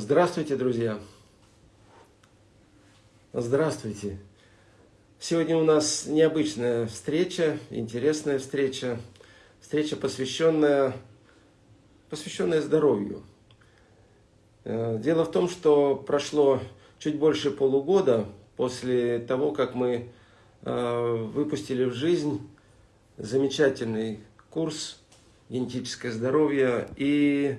Здравствуйте, друзья! Здравствуйте! Сегодня у нас необычная встреча, интересная встреча. Встреча, посвященная, посвященная здоровью. Э, дело в том, что прошло чуть больше полугода после того, как мы э, выпустили в жизнь замечательный курс «Генетическое здоровье». И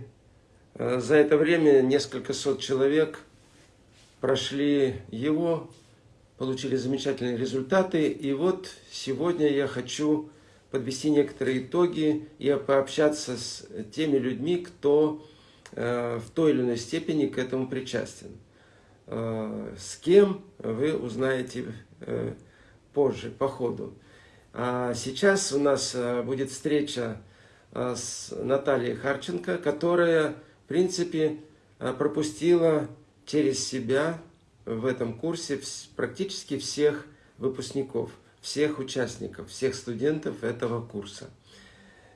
за это время несколько сот человек прошли его, получили замечательные результаты. И вот сегодня я хочу подвести некоторые итоги и пообщаться с теми людьми, кто э, в той или иной степени к этому причастен. Э, с кем вы узнаете позже, по ходу. А сейчас у нас будет встреча с Натальей Харченко, которая принципе, э, пропустила через себя в этом курсе практически всех выпускников, всех участников, всех студентов этого курса.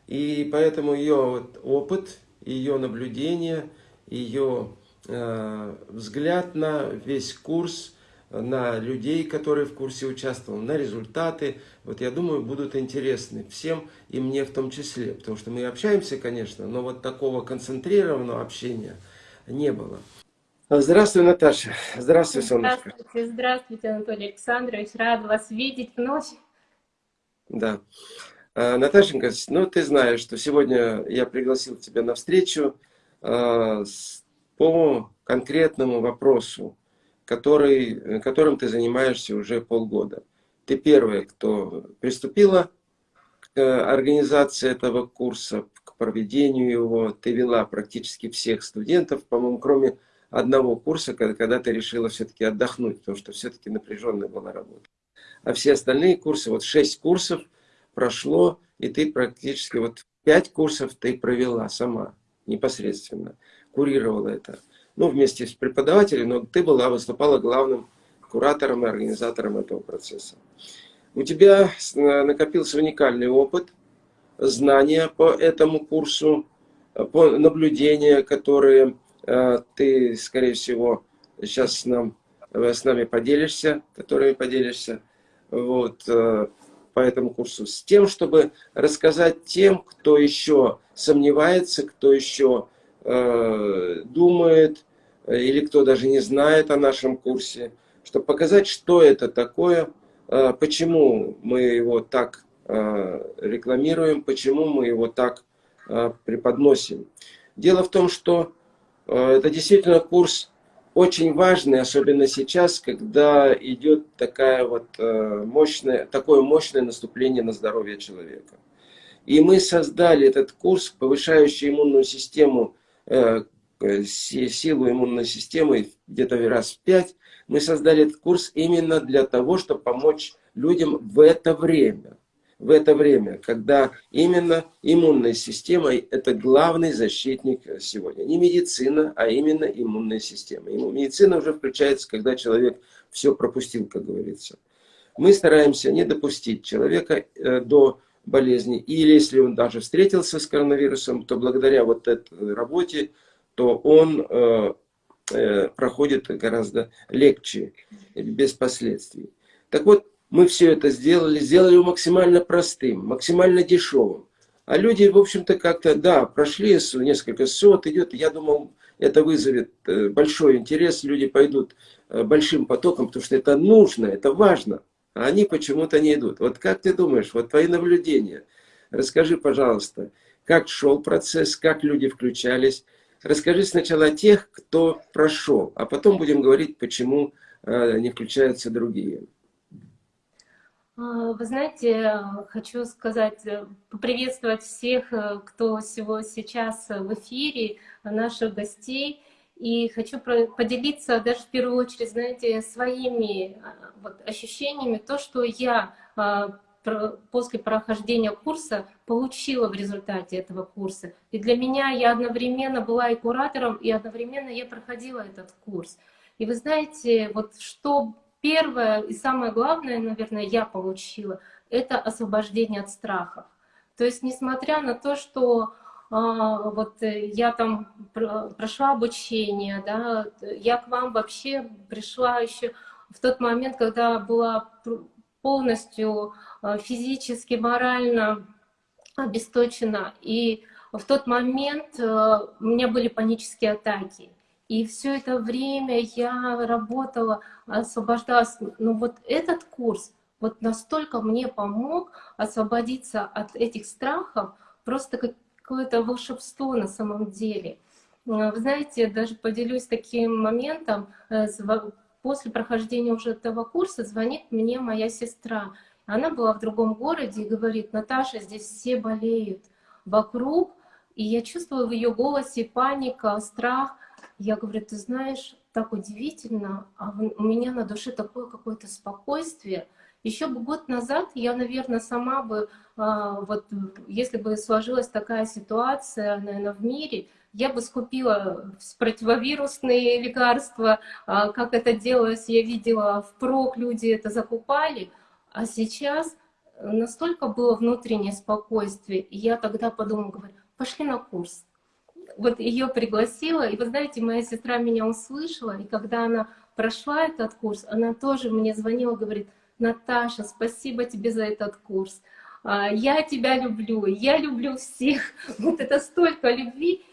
И поэтому ее опыт, ее наблюдение, ее э, взгляд на весь курс, на людей, которые в курсе участвовали, на результаты, вот я думаю, будут интересны всем и мне в том числе, потому что мы общаемся, конечно, но вот такого концентрированного общения не было. Здравствуй, Наташа. Здравствуй, солнышко. Здравствуйте, здравствуйте, Анатолий Александрович. Рад вас видеть вновь. Да. А, Наташенька, ну ты знаешь, что сегодня я пригласил тебя на встречу а, по конкретному вопросу который, которым ты занимаешься уже полгода. Ты первая, кто приступила к э, организации этого курса, к проведению его. Ты вела практически всех студентов, по-моему, кроме одного курса, когда, когда ты решила все-таки отдохнуть, потому что все-таки напряженная была работа. А все остальные курсы, вот шесть курсов прошло, и ты практически вот пять курсов ты провела сама, непосредственно, курировала это ну, вместе с преподавателем, но ты была, выступала главным куратором и организатором этого процесса. У тебя накопился уникальный опыт, знания по этому курсу, по наблюдения, которые э, ты, скорее всего, сейчас нам, с нами поделишься, которыми поделишься вот, э, по этому курсу, с тем, чтобы рассказать тем, кто еще сомневается, кто еще Э, думает, э, или кто даже не знает о нашем курсе, чтобы показать, что это такое, э, почему мы его так рекламируем, почему мы его так преподносим. Дело в том, что это действительно курс очень важный, особенно сейчас, когда идет такая вот мощная, такое мощное наступление на здоровье человека. И мы создали этот курс, повышающий иммунную систему силу иммунной системы где-то раз в пять. Мы создали этот курс именно для того, чтобы помочь людям в это время. В это время, когда именно иммунная система – это главный защитник сегодня. Не медицина, а именно иммунная система. Медицина уже включается, когда человек все пропустил, как говорится. Мы стараемся не допустить человека э, до болезни. Или если он даже встретился с коронавирусом, то благодаря вот этой работе, то он э, э, проходит гораздо легче, без последствий. Так вот, мы все это сделали, сделали его максимально простым, максимально дешевым. А люди, в общем-то, как-то, да, прошли несколько сот, идет, я думал, это вызовет э, большой интерес, люди пойдут э, большим потоком, потому что это нужно, это важно а они почему-то не идут. Вот как ты думаешь, вот твои наблюдения, расскажи, пожалуйста, как шел процесс, как люди включались. Расскажи сначала о тех, кто прошел, а потом будем говорить, почему э, не включаются другие. А, вы знаете, хочу сказать, поприветствовать всех, э, кто сегодня сейчас в эфире, наших гостей. И хочу поделиться даже в первую очередь, знаете, своими а, вот, ощущениями, то, что я а, после прохождения курса получила в результате этого курса. И для меня я одновременно была и куратором, и одновременно я проходила этот курс. И вы знаете, вот что первое и самое главное, наверное, я получила, это освобождение от страхов. То есть, несмотря на то, что вот э, я там прошла обучение, да, я к вам вообще пришла еще в тот момент, когда была полностью а, физически, морально обесточена. И в тот момент э, у меня были панические атаки. И все это время я работала, освобождалась. Но вот этот курс вот настолько мне помог освободиться от этих страхов, просто какое-то волшебство на самом деле. Вы знаете, даже поделюсь таким моментом. Э, после прохождения уже этого курса звонит мне моя сестра. Она была в другом городе и говорит, Наташа, здесь все болеют вокруг, и я чувствую в ее голосе паника, страх. Я говорю, ты знаешь, так удивительно, а у меня на душе такое какое-то спокойствие. Еще бы год назад я, наверное, сама бы, а, вот если бы сложилась такая ситуация, наверное, в мире, я бы скупила противовирусные лекарства, а, как это делалось, я видела впрок, люди это закупали, а сейчас настолько было внутреннее спокойствие, и я тогда подумала, говорю, пошли на курс. Вот ее пригласила, и вы знаете, моя сестра меня услышала, и когда она прошла этот курс, она тоже мне звонила, говорит, Наташа, спасибо тебе за этот курс. А, я тебя люблю, я люблю всех. Вот это столько любви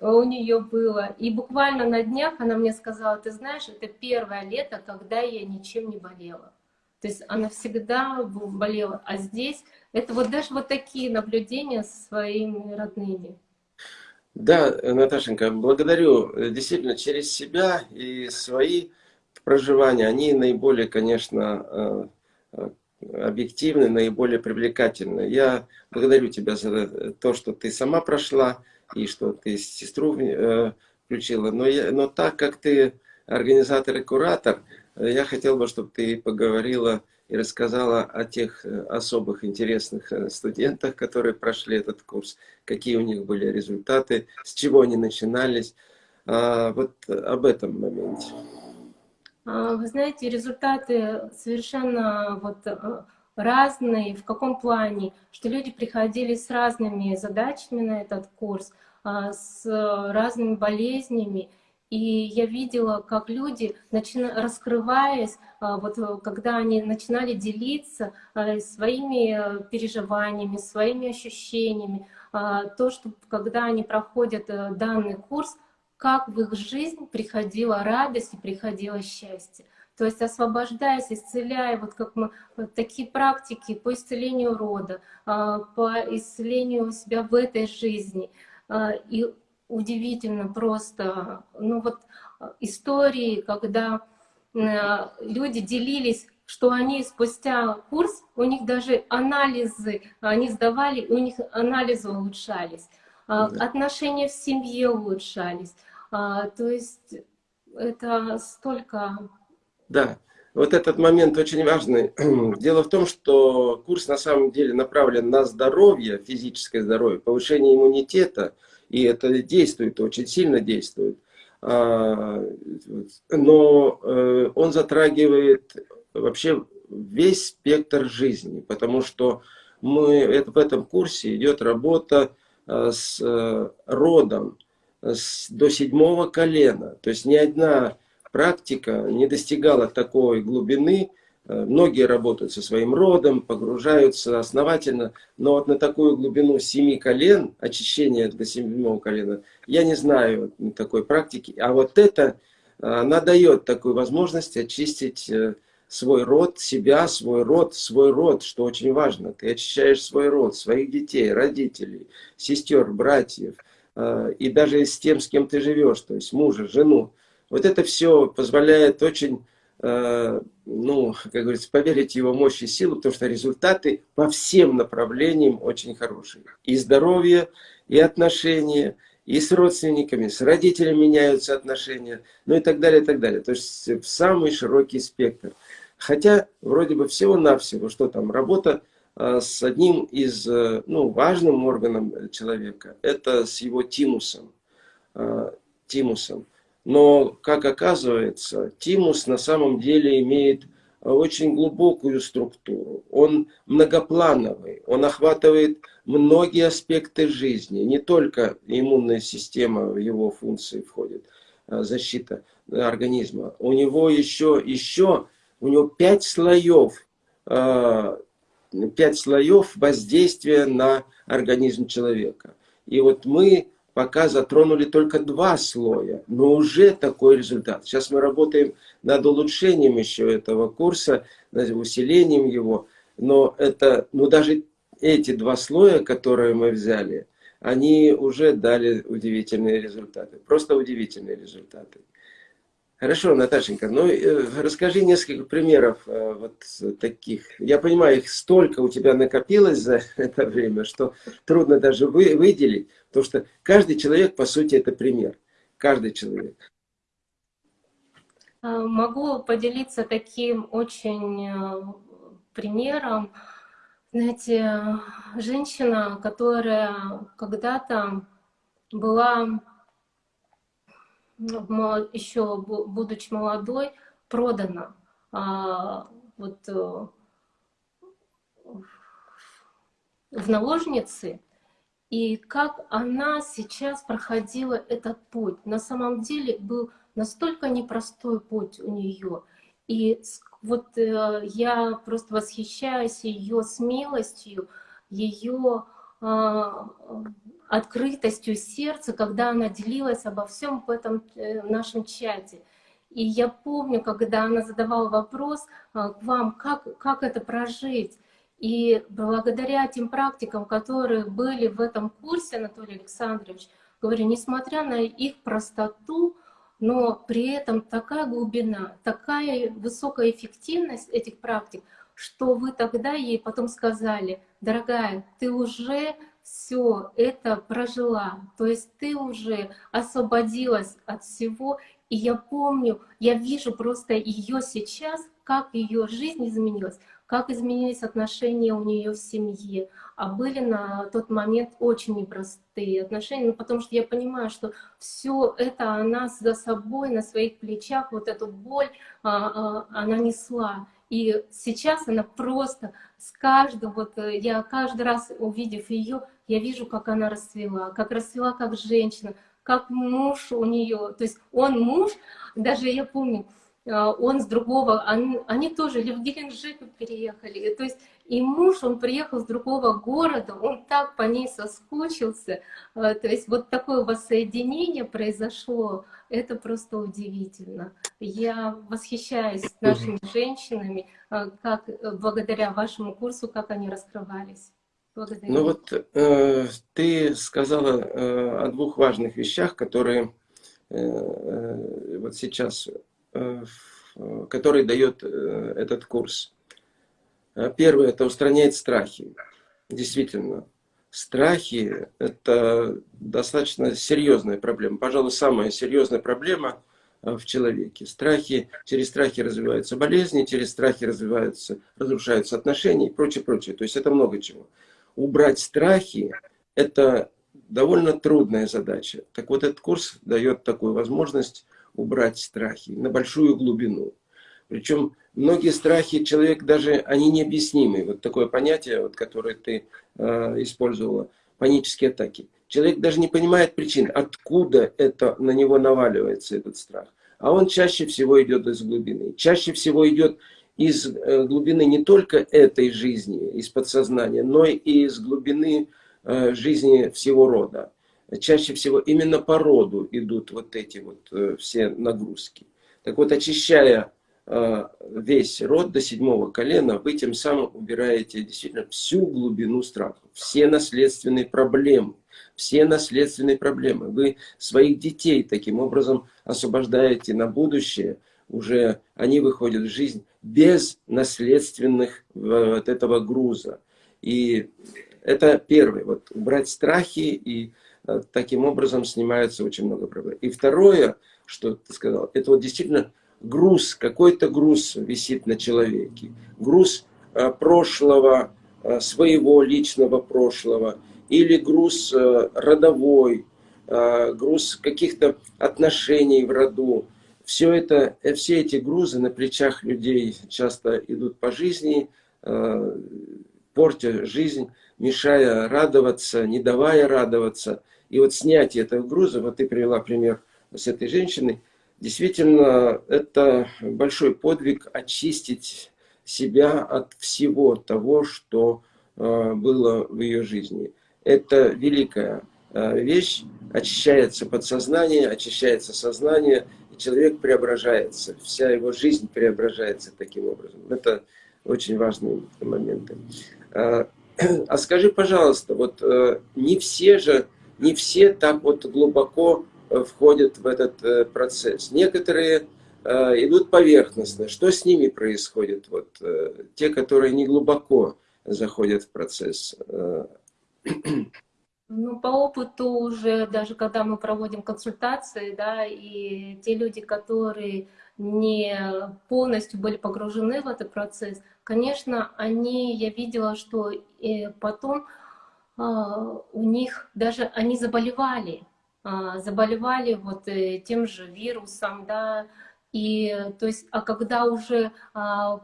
у нее было. И буквально на днях она мне сказала, ты знаешь, это первое лето, когда я ничем не болела. То есть она всегда болела. А здесь это вот даже вот такие наблюдения со своими родными. Да, Наташенька, благодарю. Действительно, через себя и свои проживания, они наиболее, конечно, э, объективны, наиболее привлекательны. Я благодарю тебя за то, что ты сама прошла и что ты сестру э, включила. Но, я, но так как ты организатор и куратор, я хотел бы, чтобы ты поговорила и рассказала о тех э, особых интересных э, студентах, которые прошли этот курс, какие у них были результаты, с чего они начинались. А, вот об этом моменте. А, вы знаете, результаты совершенно вот э, разные. В каком плане? Что люди приходили с разными задачами на этот курс, а, с разными болезнями. И я видела, как люди, начина... раскрываясь, а, вот э, когда они начинали делиться своими э, переживаниями, своими ощущениями, то, что когда они проходят данный курс, как в их жизнь приходила радость и приходило счастье. То есть освобождаясь, исцеляя, вот как мы, вот такие практики по исцелению рода, по исцелению себя в этой жизни. И удивительно просто, ну вот э, истории, когда люди делились, что они спустя курс, у них даже анализы, они сдавали, у них анализы улучшались, да. отношения в семье улучшались. А, то есть это столько... Да, вот этот момент очень важный. Дело в том, что курс на самом деле направлен на здоровье, физическое здоровье, повышение иммунитета, и это действует, очень сильно действует. А, но э, он затрагивает вообще весь спектр жизни, потому что мы, в этом курсе идет работа э, с э, родом до седьмого колена. То есть ни одна практика не достигала такой глубины, Э, многие работают со своим родом, погружаются основательно, но вот на такую глубину семи колен, очищение до седьмого колена, я не знаю такой практики. А вот это, э, она дает такую возможность очистить э, свой род, себя, свой род, свой род, что очень важно. Ты очищаешь свой род, своих детей, родителей, сестер, братьев, и даже с тем, с кем ты живешь, то есть мужа, жену. Вот это все позволяет очень Э, ну, как говорится, поверить его мощь и силу, потому что результаты по всем направлениям очень хорошие. И здоровье, и отношения, и с родственниками, с родителями меняются отношения, ну и так далее, и так далее. То есть в самый широкий спектр. Хотя вроде бы всего-навсего, что там, работа э, с одним из, э, ну, важным органом человека, это с его тимусом. Тимусом. Но, как оказывается, тимус на самом деле имеет очень глубокую структуру. Он многоплановый, он охватывает многие аспекты жизни, не только иммунная система в его функции входит, а, защита организма. У него еще, еще у него пять слоев, а, пять слоев воздействия на организм человека. И вот мы пока затронули только два слоя, но уже такой результат. Сейчас мы работаем над улучшением еще этого курса, над усилением его, но это, ну даже эти два слоя, которые мы взяли, они уже дали удивительные результаты, просто удивительные результаты. Хорошо, Наташенька, ну э, расскажи несколько примеров э, вот таких. Я понимаю, их столько у тебя накопилось за это время, что трудно даже вы, выделить, потому что каждый человек, по сути, это пример. Каждый человек. А, могу поделиться таким очень э, примером. Знаете, женщина, которая когда-то была еще будучи молодой, продана вот, э, в наложницы, и как она сейчас проходила этот путь. На самом деле был настолько непростой путь у нее. И вот э, я просто восхищаюсь ее смелостью, ее открытостью сердца, когда она делилась обо всем в этом э, нашем чате. И я помню, когда она задавала вопрос а, к вам, как, как это прожить. И благодаря тем практикам, которые были в этом курсе, Анатолий Александрович, говорю, несмотря на их простоту, но при этом такая глубина, такая высокая эффективность этих практик, что вы тогда ей потом сказали, дорогая, ты уже все это прожила, то есть ты уже освободилась от всего, и я помню, я вижу просто ее сейчас, как ее жизнь изменилась, как изменились отношения у нее в семье, а были на тот момент очень непростые отношения, ну, потому что я понимаю, что все это она за собой, на своих плечах, вот эту боль а, а, она несла. И сейчас она просто с каждым, вот э, я каждый раз увидев ее, я вижу, как она расцвела, как расцвела как женщина, как муж у нее, то есть он муж, даже я помню, а, он с другого, они, они тоже в Геленджик переехали, то есть и муж, он приехал с другого города, он так по ней соскучился, а, то есть вот такое воссоединение произошло, это просто удивительно. Я восхищаюсь нашими женщинами, а, как благодаря вашему курсу, как они раскрывались. Благодарю. Ну вот э, ты сказала э, о двух важных вещах, которые э, э вот сейчас, э, которые дает э, этот курс. Э, первое – это устраняет страхи. Действительно, страхи – это достаточно серьезная проблема. Пожалуй, самая серьезная проблема э, в человеке. Страхи, через страхи развиваются болезни, через страхи развиваются, разрушаются отношения и прочее, прочее. То есть это много чего убрать страхи – это довольно трудная задача. Так вот, этот курс дает такую возможность убрать страхи на большую глубину. Причем многие страхи человек даже, они необъяснимы. Вот такое понятие, вот, которое ты э, использовала, панические атаки. Человек даже не понимает причин, откуда это на него наваливается, этот страх. А он чаще всего идет из глубины. Чаще всего идет из э, глубины не только этой жизни, из подсознания, но и из глубины э, жизни всего рода. Чаще всего именно по роду идут вот эти вот э, все нагрузки. Так вот, очищая весь род до седьмого колена, вы тем самым убираете действительно всю глубину страха, все наследственные проблемы, все наследственные проблемы. Вы своих детей таким образом освобождаете на будущее – уже они выходят в жизнь без наследственных э, вот этого груза. И это первое, вот убрать страхи, и э, таким образом снимается очень много проблем. И второе, что ты сказал, это вот действительно груз, какой-то груз висит на человеке. Груз э, прошлого, своего личного прошлого, или груз родовой, груз каких-то отношений в роду, все, это, э, все эти грузы на плечах людей часто идут по жизни, э, портя жизнь, мешая радоваться, не давая радоваться. И вот снятие этого груза, вот ты привела пример с этой женщиной, действительно, это большой подвиг очистить себя от всего того, что э, было в ее жизни. Это великая э, вещь, очищается подсознание, очищается сознание, и человек преображается, вся его жизнь преображается таким образом. Это очень важные моменты. А, а скажи, пожалуйста, вот э, не все же, не все так вот глубоко входят в этот э, процесс. Некоторые идут поверхностно. Что с ними происходит? Вот те, которые не глубоко заходят в процесс. Ну, по опыту уже, даже когда мы проводим консультации, да, и те люди, которые не полностью были погружены в этот процесс, конечно, они, я видела, что потом а, у них даже они заболевали, заболевали вот э, тем же вирусом, да, и то есть, а когда уже а,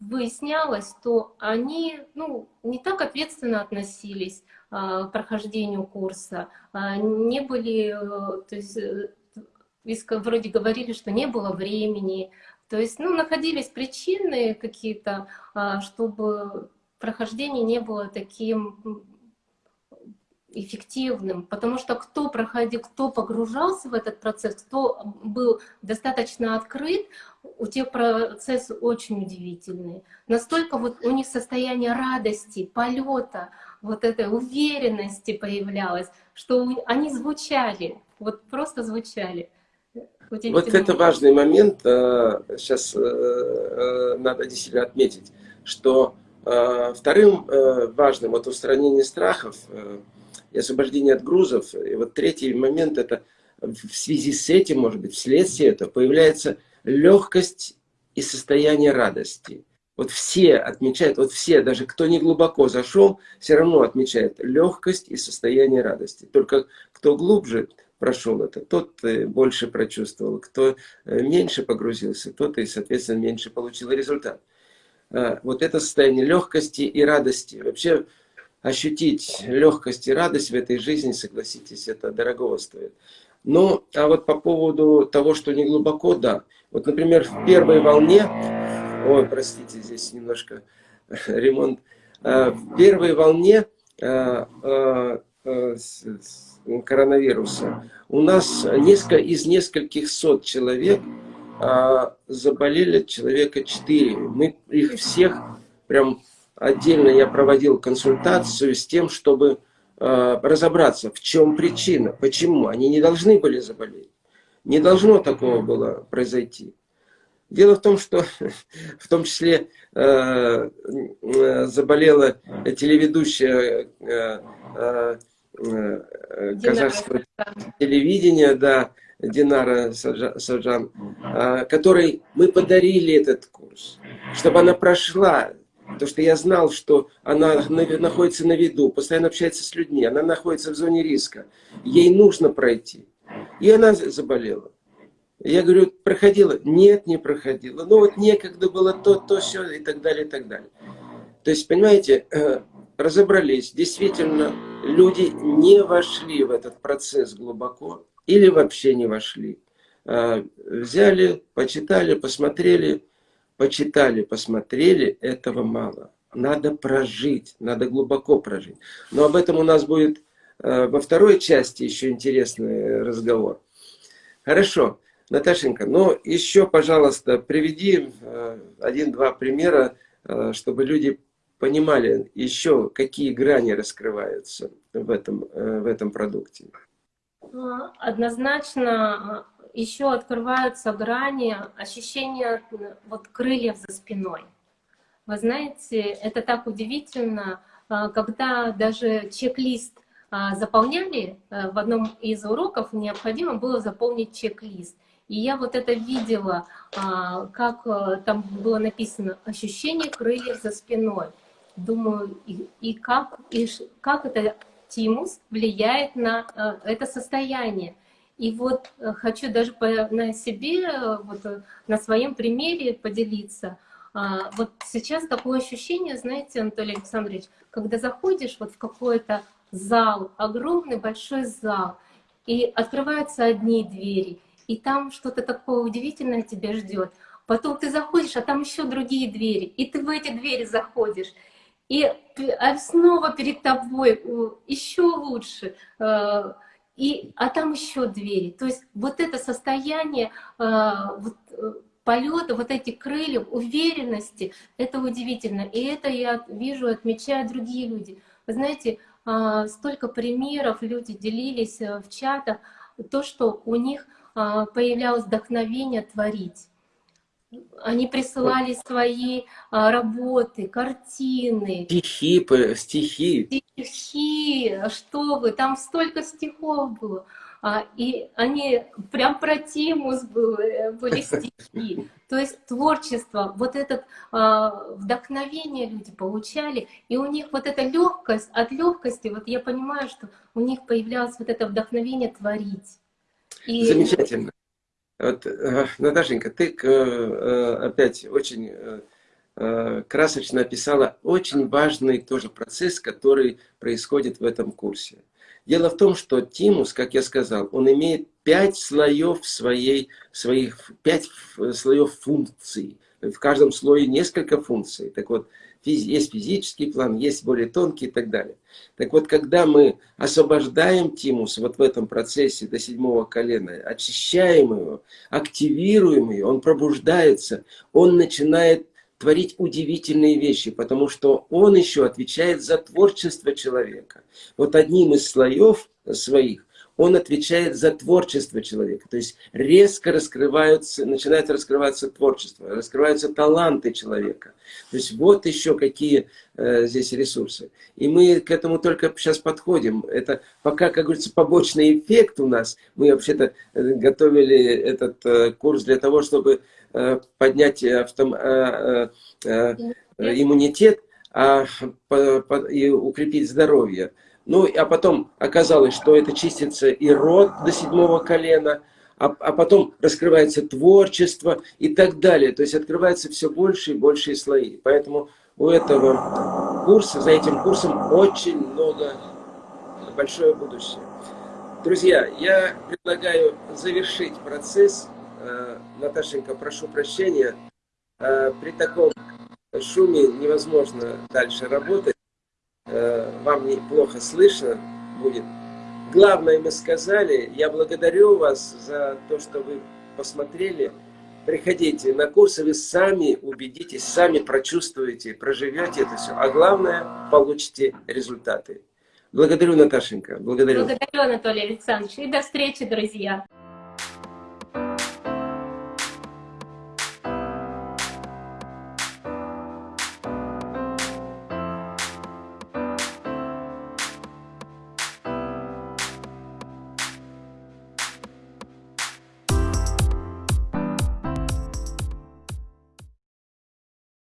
выяснялось, то они, ну, не так ответственно относились к прохождению курса, не были, э, то есть, э, вроде говорили, что не было времени, то есть, ну, находились причины какие-то, а, чтобы прохождение не было таким эффективным, потому что кто проходил, кто погружался в этот процесс, кто был достаточно открыт, у тех процесс очень удивительный. Настолько вот у них состояние радости, полета, вот этой уверенности появлялось, что они звучали, вот просто звучали. Вот это важный момент, сейчас э, э, надо действительно отметить, что э, вторым важным вот устранение страхов и освобождение от грузов, и вот третий момент это в связи с этим, может быть, вследствие этого появляется легкость и состояние радости. Вот все отмечают, вот все, даже кто не глубоко зашел, все равно отмечает легкость и состояние радости. Только кто глубже, прошел это, тот больше прочувствовал, кто э, меньше погрузился, тот и, соответственно, меньше получил результат. А, вот это состояние легкости и радости. Вообще ощутить легкость и радость в этой жизни, согласитесь, это дорогого стоит. Ну, а вот по поводу того, что не глубоко, да. Вот, например, в первой волне, ой, простите, здесь немножко ремонт, а, в первой волне а, коронавируса, у нас несколько, из нескольких сот человек заболели человека 4. Мы их всех, прям отдельно я проводил консультацию с тем, чтобы а, разобраться, в чем причина, почему. Они не должны были заболеть. Не должно такого было произойти. Дело в том, что в том числе э, заболела телеведущая э, э, Э, казахского телевидения, да, Динара Саджан, а, которой мы подарили этот курс, чтобы она прошла, потому что я знал, что она находится на виду, постоянно общается с людьми, она находится в зоне риска, ей нужно пройти. И она заболела. Я говорю, проходила? Нет, не проходила. Ну вот некогда было то, то, все и так далее, и так далее. То есть, понимаете, э, разобрались, действительно, люди не вошли в этот процесс глубоко или вообще не вошли. А, взяли, почитали, посмотрели, почитали, посмотрели, этого мало. Надо прожить, надо глубоко прожить. Но об этом у нас будет а, во второй части еще интересный разговор. Хорошо, Наташенька, ну еще, пожалуйста, приведи а, один-два примера, чтобы люди понимали еще, какие грани раскрываются в этом, э, в этом продукте? Однозначно еще открываются грани ощущения вот крыльев за спиной. Вы знаете, это так удивительно, а, когда даже чек-лист заполняли, э, в одном из уроков необходимо было заполнить чек-лист. И я вот это видела, как э, там было написано «ощущение крыльев за спиной» думаю, и, и, как, и как это тимус влияет на э, это состояние. И вот э, хочу даже по, на себе, э, вот, на своем примере поделиться. А, вот сейчас такое ощущение, знаете, Анатолий Александрович, когда заходишь вот в какой-то зал, огромный большой зал, и открываются одни двери, и там что-то такое удивительное тебя ждет. Потом ты заходишь, а там еще другие двери, и ты в эти двери заходишь. И а снова перед тобой еще лучше, э, и, а там еще двери. То есть вот это состояние э, вот, э, полета, вот эти крылья, уверенности, это удивительно. И это я вижу, отмечают другие люди. Вы знаете, столько примеров люди делились в чатах, то, что у них появлялось вдохновение творить. Они присылали свои а, работы, картины. Стихи, стихи. Стихи, что вы, там столько стихов было. А, и они, прям про Тимус были, были стихи. То есть творчество, вот это а, вдохновение люди получали, и у них вот эта легкость, от легкости, вот я понимаю, что у них появлялось вот это вдохновение творить. И... Замечательно. Вот, э, Наташенька, ты э, опять очень э, красочно описала очень важный тоже процесс, который происходит в этом курсе. Дело в том, что тимус, как я сказал, он имеет пять слоев своей, своих, пять слоев функций. В каждом слое несколько функций. Так вот, есть физический план, есть более тонкий и так далее. Так вот, когда мы освобождаем тимус вот в этом процессе до седьмого колена, очищаем его, активируем его, он пробуждается, он начинает творить удивительные вещи, потому что он еще отвечает за творчество человека. Вот одним из слоев своих он отвечает за творчество человека. То есть резко раскрываются, начинает раскрываться творчество, раскрываются таланты человека. То есть вот еще какие э, здесь ресурсы. И мы к этому только сейчас подходим. Это пока, как говорится, побочный эффект у нас. Мы вообще-то э, готовили этот э, курс для того, чтобы э, поднять автом, э, э, э, иммунитет а, по, по, и укрепить здоровье. Ну, а потом оказалось, что это чистится и род до седьмого колена, а, а потом раскрывается творчество и так далее. То есть открывается все больше и больше слои. Поэтому у этого курса, за этим курсом очень много, большое будущее. Друзья, я предлагаю завершить процесс. Э, Наташенька, прошу прощения. Э, при таком шуме невозможно дальше работать. Э, вам неплохо слышно будет. Главное мы сказали. Я благодарю вас за то, что вы посмотрели. Приходите на курсы, вы сами убедитесь, сами прочувствуете, проживете это все. А главное, получите результаты. Благодарю, Наташенька. Благодарю. Благодарю, Анатолий Александрович. И до встречи, друзья.